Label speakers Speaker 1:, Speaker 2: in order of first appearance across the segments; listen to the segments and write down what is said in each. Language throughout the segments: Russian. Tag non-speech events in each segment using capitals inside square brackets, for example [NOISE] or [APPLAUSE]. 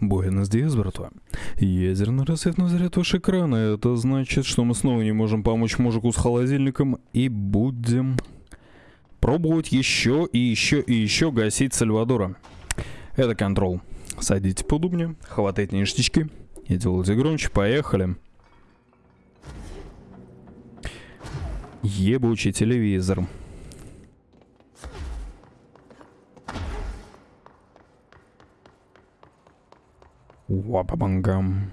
Speaker 1: Буэнос Диас, братва. Ядерный на заряд ваш экрана. Это значит, что мы снова не можем помочь мужику с холодильником и будем пробовать еще и еще и еще гасить Сальвадора. Это контрол. Садите поудобнее, хватайте ништячки и делайте громче. Поехали. Ебучий телевизор. Вапабангам.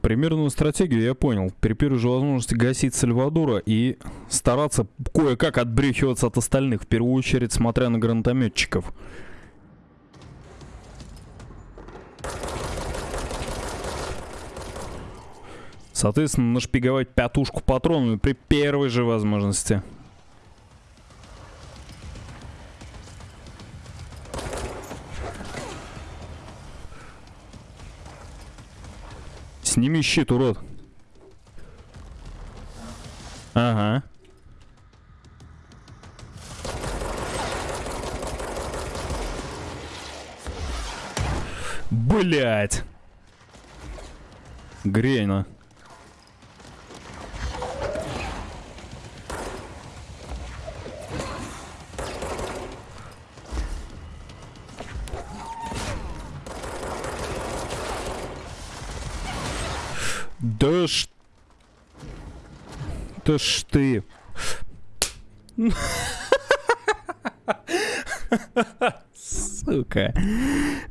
Speaker 1: Примерную стратегию я понял. При первой же возможности гасить Сальвадора и стараться кое-как отбрехиваться от остальных, в первую очередь смотря на гранатометчиков. Соответственно, нашпиговать пятушку патронами при первой же возможности. Сними щит, урод. Ага. Блять. Грейна. Да ж... Да ж ты... Сука.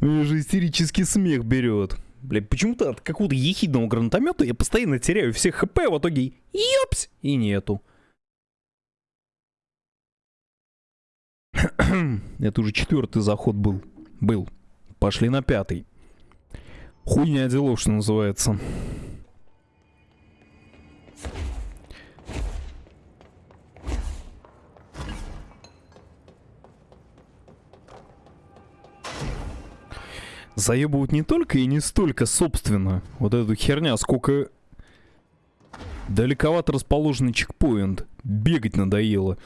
Speaker 1: Меня же истерический смех берет. Блядь, почему-то от какого-то ехидного гранатомета я постоянно теряю все хп, в итоге ёпс, и нету. [CLEARS THROAT] Это уже четвертый заход был. Был. Пошли на пятый. Хуйня делов, что называется. Заебывают не только и не столько, собственно, вот эту херня, сколько далековато расположенный чекпоинт. Бегать надоело.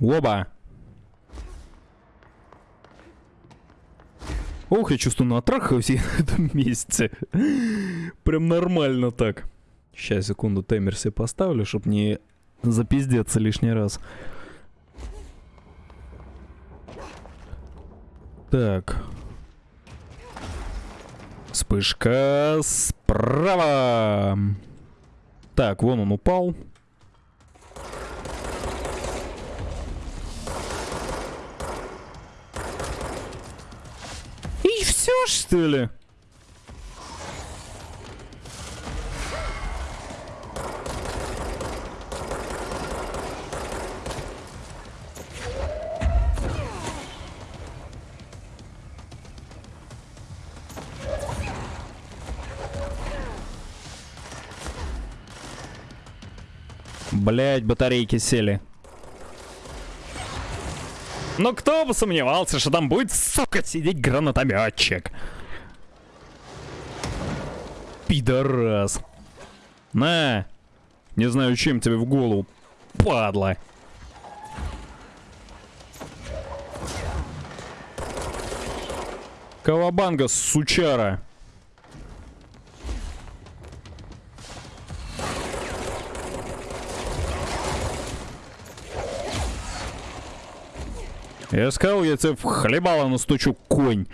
Speaker 1: Оба! Ох, я чувствую, натрахаюсь я [LAUGHS] в этом месте. Прям нормально так. Сейчас, секунду, таймер себе поставлю, чтобы не запиздеться лишний раз. Так. Вспышка справа. Так, вон он упал. И все, что ли? Блять, батарейки сели. Но кто бы сомневался, что там будет, сука, сидеть гранатометчик. Пидорас. На. Не знаю, чем тебе в голову. Падла. Кавабанга, сучара. Я сказал, я тебе в хлебало настучу, конь.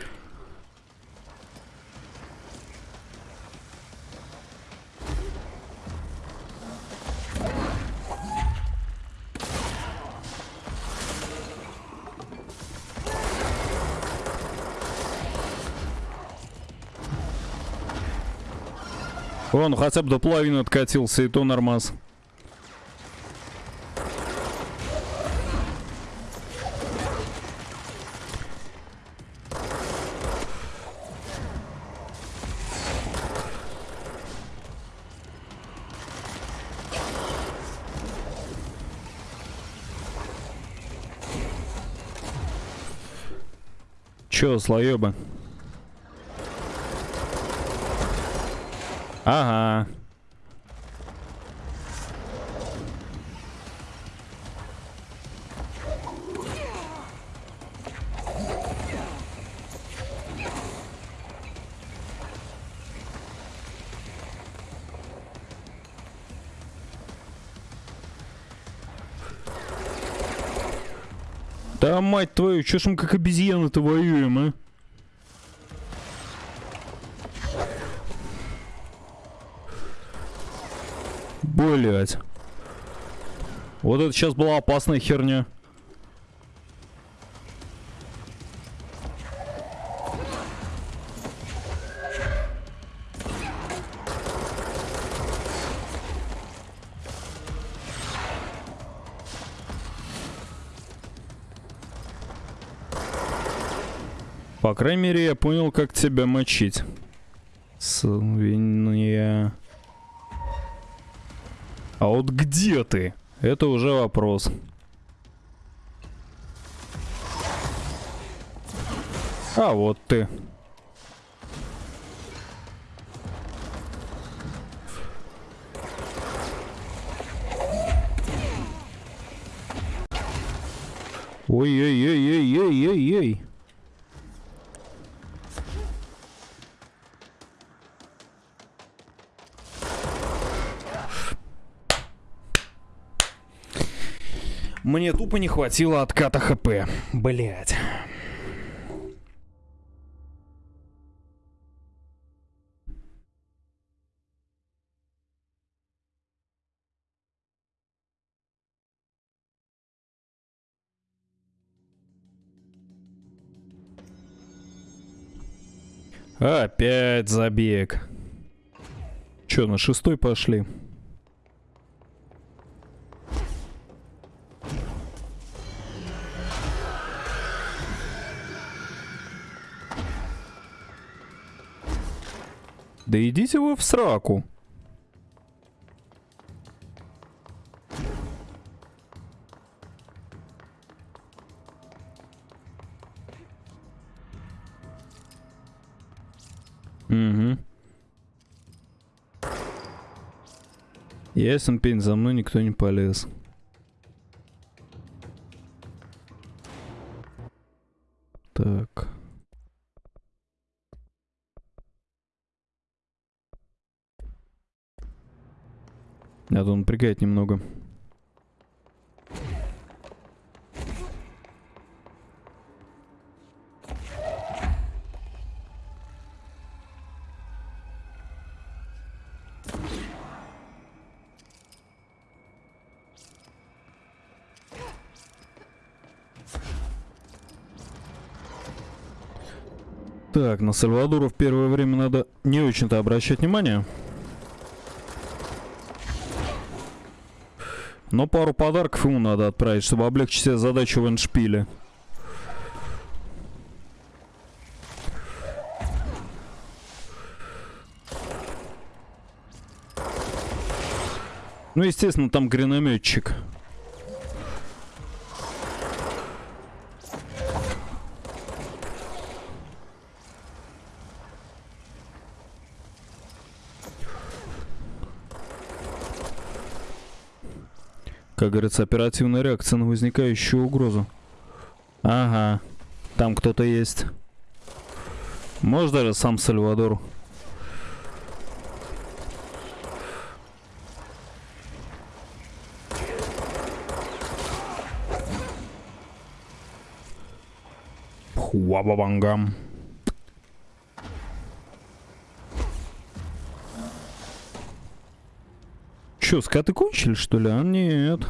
Speaker 1: Он хотя бы до половины откатился, и то нормас. Чё, слоеба? Ага. Да мать твою, чё ж мы как обезьяны-то воюем, а? Блять. Вот это сейчас была опасная херня. По крайней мере, я понял, как тебя мочить. Свинья. А вот где ты? Это уже вопрос. А вот ты. Ой-ой-ой-ой-ой-ой-ой. Мне тупо не хватило отката ХП. Блять. Опять забег. Че, на шестой пошли? Да идите вы в сраку. Угу. Ясен пень, за мной никто не полез. Надо напрягать немного. Так, на Сальвадора в первое время надо не очень-то обращать внимание. Но пару подарков ему надо отправить, чтобы облегчить себе задачу в эндшпиле. Ну, естественно, там гранеметчик. Как говорится, оперативная реакция на возникающую угрозу. Ага, там кто-то есть. Может даже сам Сальвадор. Хуабабангам. Че, скаты кончили, что ли? А нет.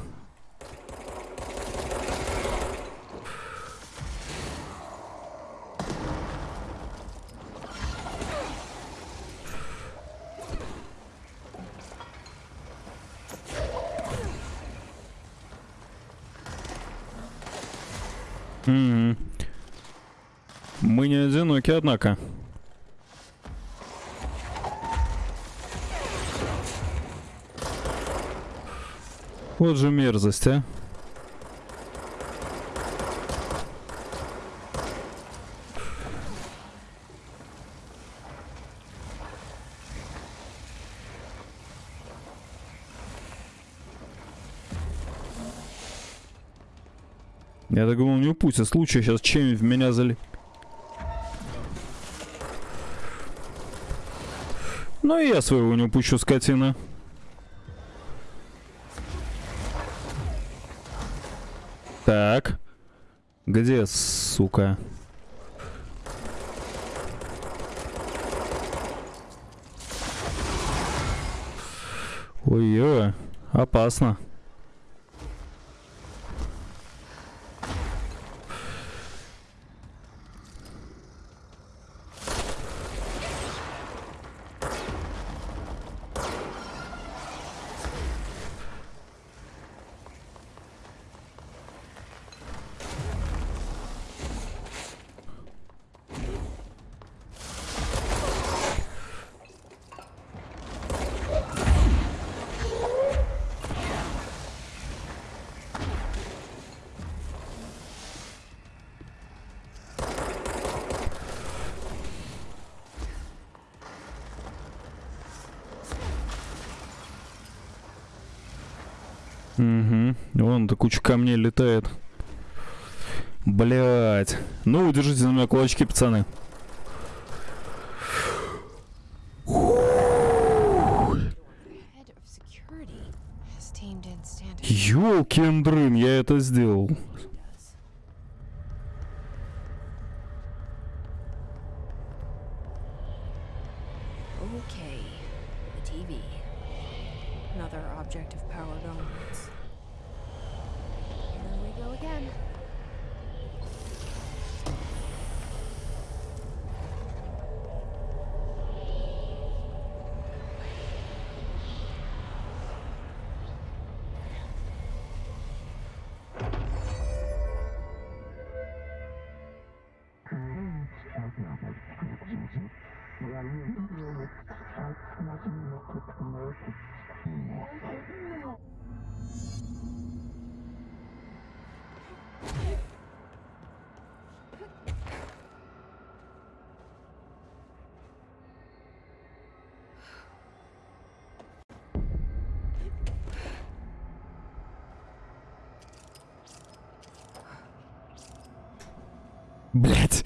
Speaker 1: М Мы не одиноки, однако. Вот же мерзость, а. Я так думал, не упустят случай сейчас чем в меня зали. Ну и я своего не упущу, скотина. Так. Где, сука? Ой-ой, опасно. Угу. Вон-то куча камней летает. Блять. Ну, держите на меня кулачки, пацаны. Ёлкин дрын, я это сделал.
Speaker 2: Okay, the TV. Another object of power dominance. Here we go again.
Speaker 1: Блять.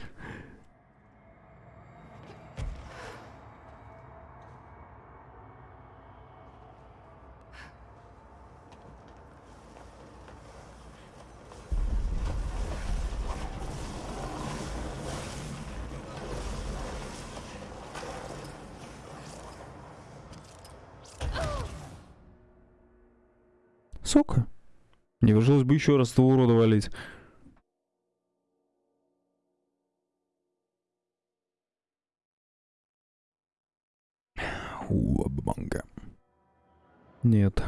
Speaker 1: Сука. Не пришлось бы еще раз того урода валить. Нет.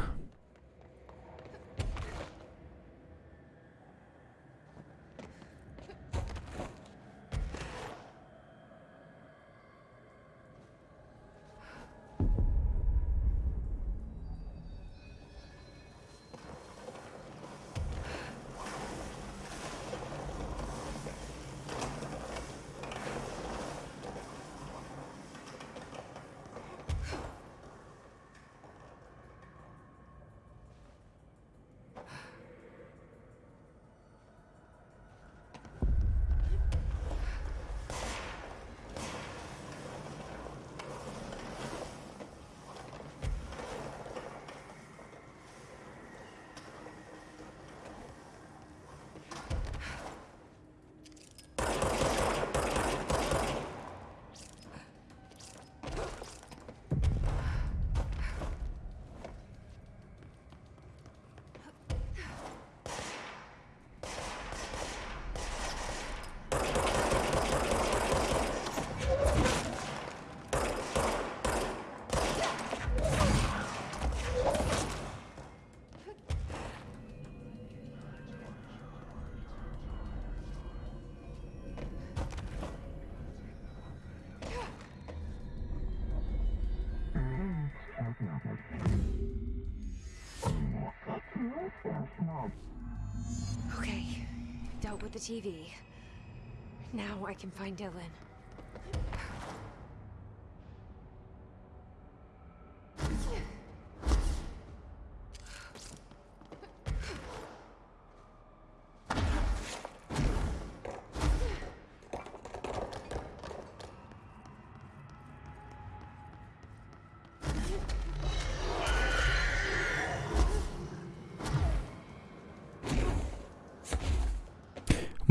Speaker 2: Okay, dealt with the TV. Now I can find Dylan.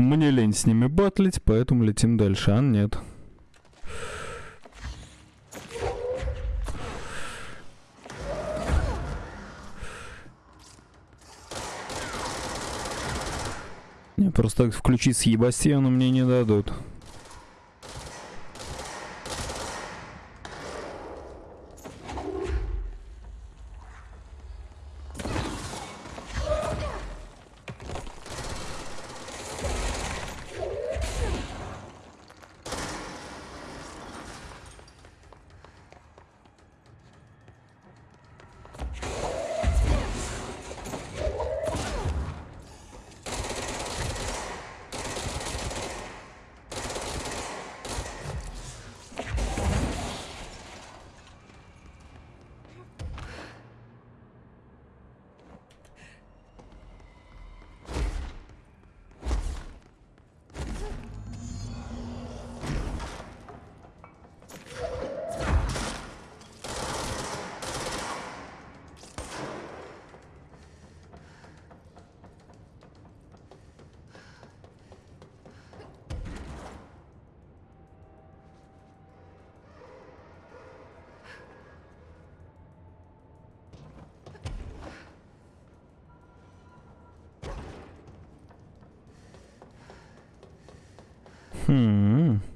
Speaker 1: Мне лень с ними батлить, поэтому летим дальше. А нет. Не, просто так включить с Ебастьяну мне не дадут.
Speaker 2: Hmm.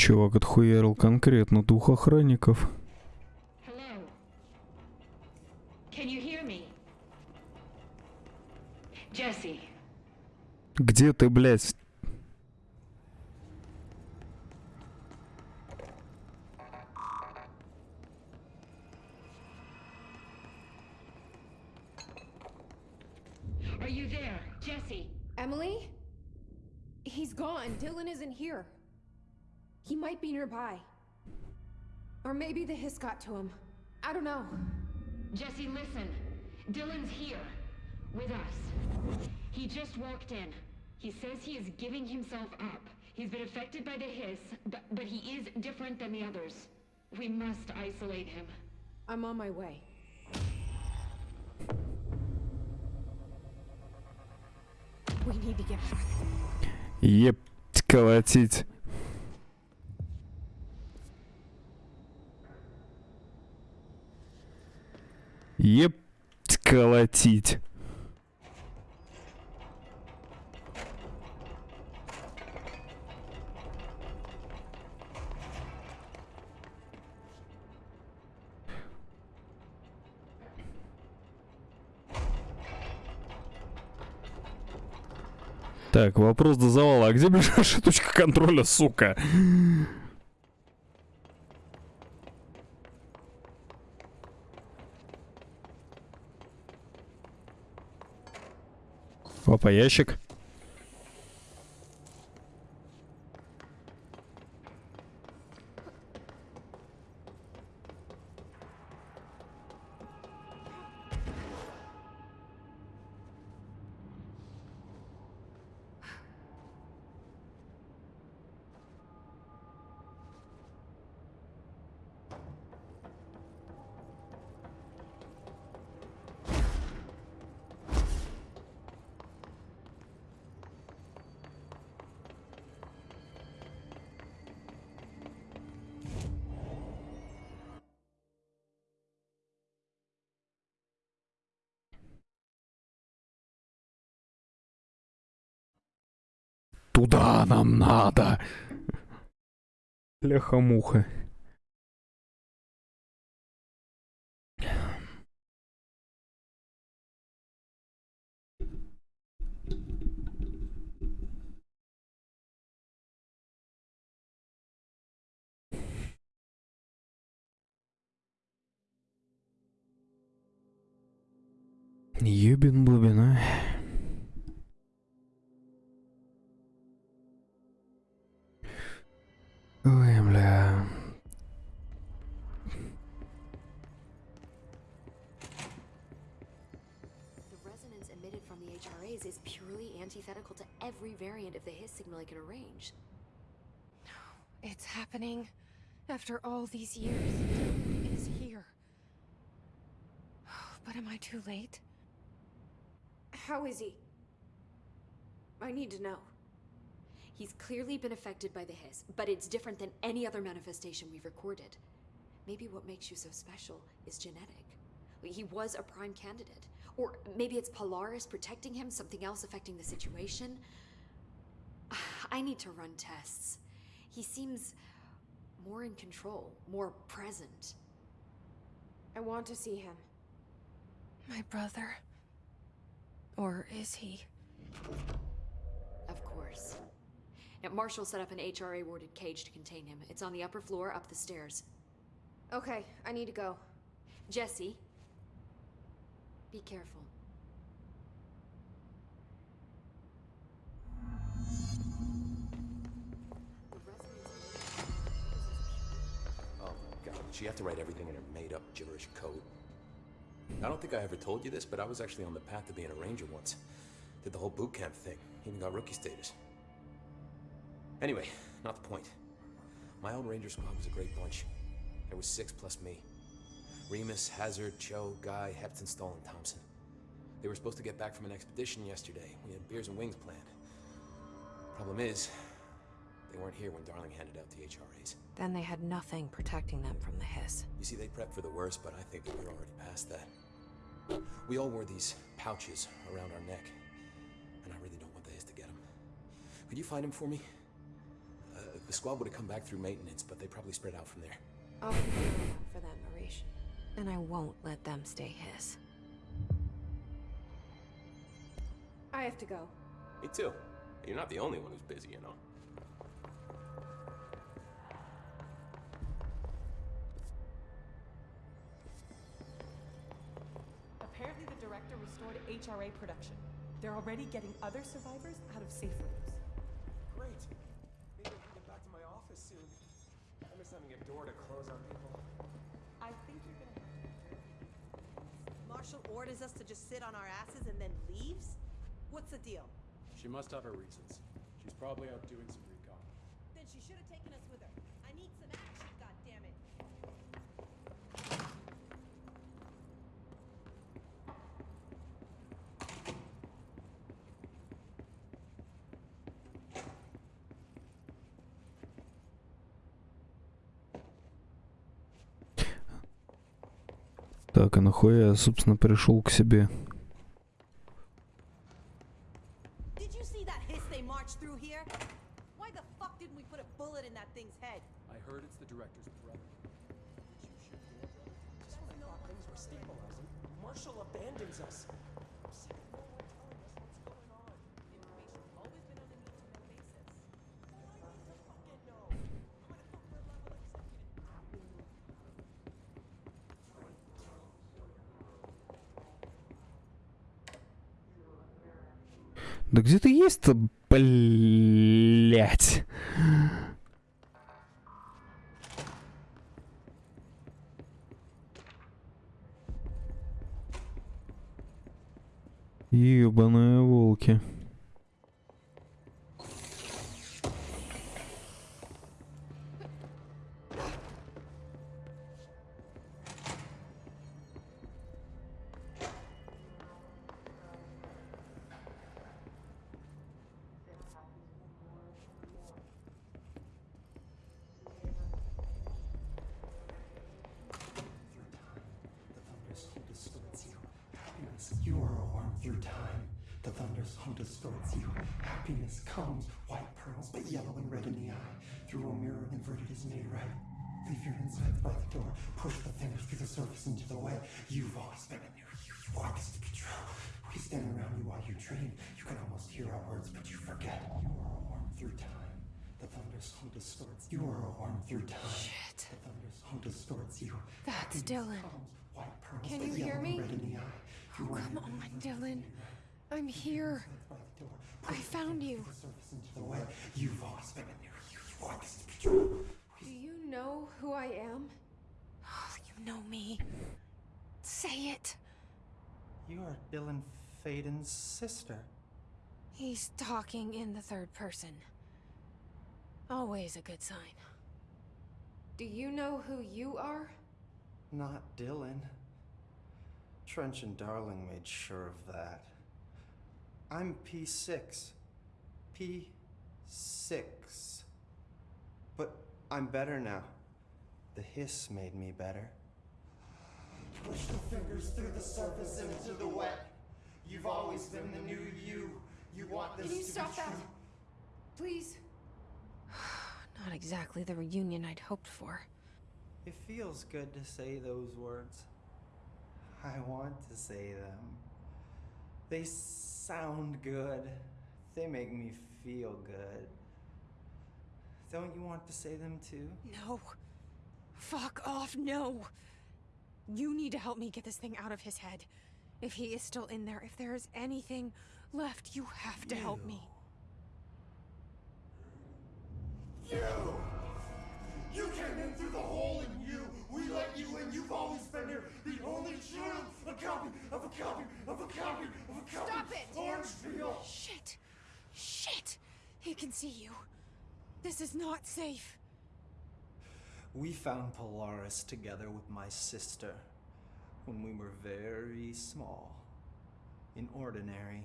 Speaker 1: Чувак отхуярил конкретно двух охранников. Где ты, блядь?
Speaker 3: are you there? Jesse,
Speaker 2: Emily? He's gone. Dylan isn't here. He might be nearby. Or maybe the hiss got to him. I don't know.
Speaker 3: Jesse, listen. Dylan's here. With us. He just walked in. He says he is giving himself up. He's been affected by the hiss, but, but he is different than the others. We must isolate him.
Speaker 2: I'm on my way. We need to get back.
Speaker 1: Епть колотить. Епть колотить. Так, вопрос до завала. А где ближайшая точка контроля, сука? Опа, ящик. Туда нам надо. Ляха-муха. Ебин-бубин,
Speaker 4: I can arrange.
Speaker 2: No, It's happening. After all these years, Dylan is here. Oh, but am I too late? How is he? I need to know.
Speaker 4: He's clearly been affected by the Hiss, but it's different than any other manifestation we've recorded. Maybe what makes you so special is genetic. He was a prime candidate. Or maybe it's Polaris protecting him, something else affecting the situation. I need to run tests. He seems more in control, more present.
Speaker 2: I want to see him. My brother. Or is he?
Speaker 4: Of course. Now, Marshall set up an HRA warded cage to contain him. It's on the upper floor, up the stairs.
Speaker 2: Okay, I need to go.
Speaker 4: Jesse, be careful.
Speaker 5: She have to write everything in her made-up gibberish code. I don't think I ever told you this, but I was actually on the path to being a ranger once. Did the whole boot camp thing. Even got rookie status. Anyway, not the point. My old ranger squad was a great bunch. There was six plus me. Remus, Hazard, Cho, Guy, Hepton, Stoll, and Thompson. They were supposed to get back from an expedition yesterday. We had beers and wings planned. Problem is, they weren't here when Darling handed out the HRAs.
Speaker 2: Then they had nothing protecting them from the hiss.
Speaker 5: You see, they prepped for the worst, but I think that we're already past that. We all wore these pouches around our neck, and I really don't want the Hiss to get them. Could you find them for me? Uh, the squad would have come back through maintenance, but they probably spread out from there.
Speaker 2: I'll keep an for them, Arish. And I won't let them stay his. I have to go.
Speaker 5: Me too. You're not the only one who's busy, you know.
Speaker 6: Restored HRA production. They're already getting other survivors out of safe rooms.
Speaker 7: Great. Maybe I can get back to my office soon. I miss having a door to close on people.
Speaker 6: I think you're gonna have to
Speaker 8: Marshall orders us to just sit on our asses and then leaves? What's the deal?
Speaker 9: She must have her reasons. She's probably out doing some
Speaker 1: Так, а нахуя я, собственно, пришел к себе?
Speaker 8: Did you
Speaker 1: Да где ты есть-то, блять?
Speaker 7: Through time.
Speaker 10: The thunderstorm distorts you. Happiness comes, white pearls, but yellow and red in the eye. Through a mirror inverted is made right. Leave your insides by the door. Push the fingers through the surface into the way. You've always been in there. You, you walk as the control. We stand around you while you dream. You can almost hear our words, but you forget. You are a worm through time. The thunderstorm distorts. You are a worm through time.
Speaker 2: Shit.
Speaker 10: The thunderstorm distorts you.
Speaker 2: That's
Speaker 10: Happiness
Speaker 2: Dylan.
Speaker 10: comes, white pearls,
Speaker 2: Can you hear me?
Speaker 10: red in the eye. A
Speaker 2: Come on, Dylan. I'm here.
Speaker 10: By the door.
Speaker 2: I found you.
Speaker 10: The surface into the way. You've always been in there. You, you walk as the control.
Speaker 2: Do you know who I am?
Speaker 8: Oh, You know me. Say it.
Speaker 10: You are Dylan Faden's sister.
Speaker 2: He's talking in the third person. Always a good sign. Do you know who you are?
Speaker 10: Not Dylan. Trench and Darling made sure of that. I'm P6. P6. But I'm better now. The hiss made me better. Push the fingers through the surface into the wet. You've always been the new you. You want this
Speaker 2: Can you
Speaker 10: to
Speaker 2: stop
Speaker 10: be
Speaker 2: that?
Speaker 10: true.
Speaker 2: Please. [SIGHS] Not exactly the reunion I'd hoped for.
Speaker 10: It feels good to say those words. I want to say them. They sound good. They make me feel good. Don't you want to say them too?
Speaker 2: No. Fuck off, no. You need to help me get this thing out of his head. If he is still in there, if there is anything left, you have to help me.
Speaker 10: You! You of copy of a copy of a copy!
Speaker 2: Stop it!
Speaker 10: Orange peel!
Speaker 2: Shit. Shit. He can see you. This is not safe.
Speaker 10: We found Polaris together with my sister when we were very small, in ordinary,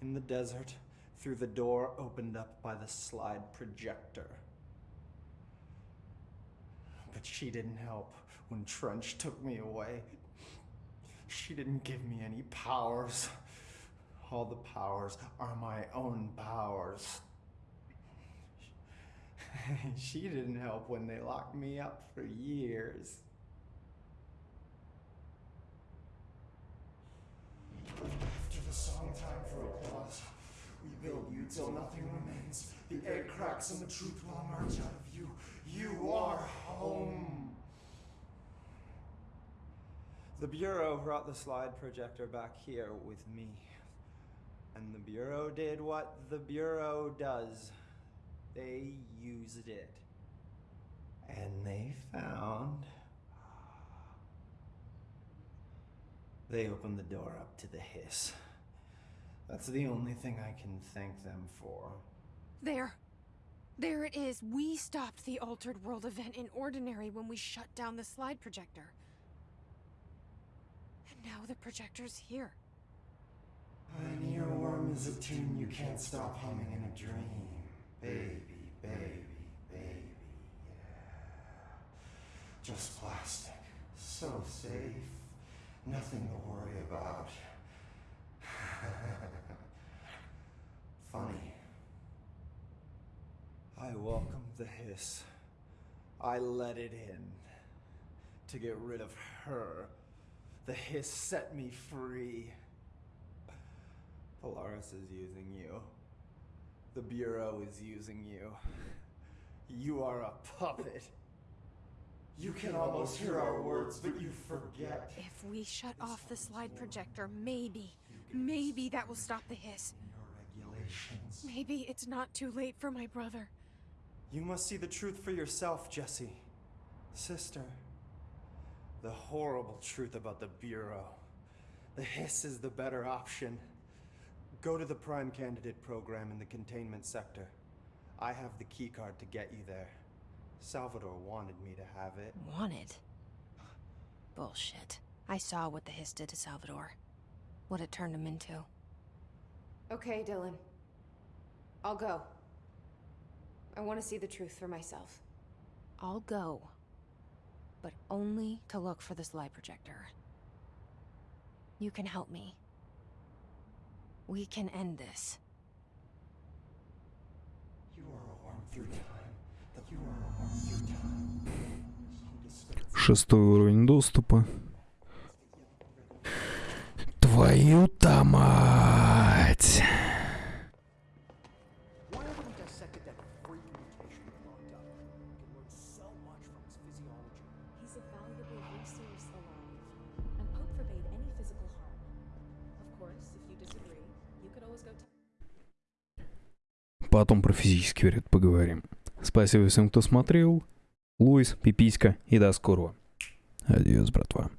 Speaker 10: in the desert, through the door opened up by the slide projector. But she didn't help when Trench took me away. She didn't give me any powers. All the powers are my own powers. [LAUGHS] she didn't help when they locked me up for years. After the song time for applause, we build you till nothing remains. The egg cracks and the truth will emerge out of you. You are home. The Bureau brought the slide projector back here with me. And the Bureau did what the Bureau does. They used it. And they found. They opened the door up to the hiss. That's the only thing I can thank them for.
Speaker 2: There. There it is. We stopped the Altered World event in Ordinary when we shut down the slide projector. Now the projector's here.
Speaker 10: An earworm is a tune you can't stop humming in a dream. Baby, baby, baby, yeah. Just plastic. So safe. Nothing to worry about. [LAUGHS] Funny. I welcomed the hiss. I let it in. To get rid of her. The hiss set me free. Polaris is using you. The Bureau is using you. You are a puppet. You can almost hear our words, but you forget.
Speaker 2: If we shut off the slide projector, maybe, maybe that will stop the hiss. Maybe it's not too late for my brother.
Speaker 10: You must see the truth for yourself, Jesse. Sister. The horrible truth about the Bureau. The hiss is the better option. Go to the Prime Candidate program in the containment sector. I have the keycard to get you there. Salvador wanted me to have it.
Speaker 2: Wanted? Bullshit. I saw what the hiss did to Salvador. What it turned him into. Okay, Dylan. I'll go. I want to see the truth for myself. I'll go But only to look for the slide projector. You can help me. We can end this.
Speaker 7: You are a worm through time. That you are a worm through time. You dispense
Speaker 1: Шестой уровень доступа. Твою-то мать! Потом про физический вред поговорим. Спасибо всем, кто смотрел. Луис, Пиписька и до скорого. Адьос, братва.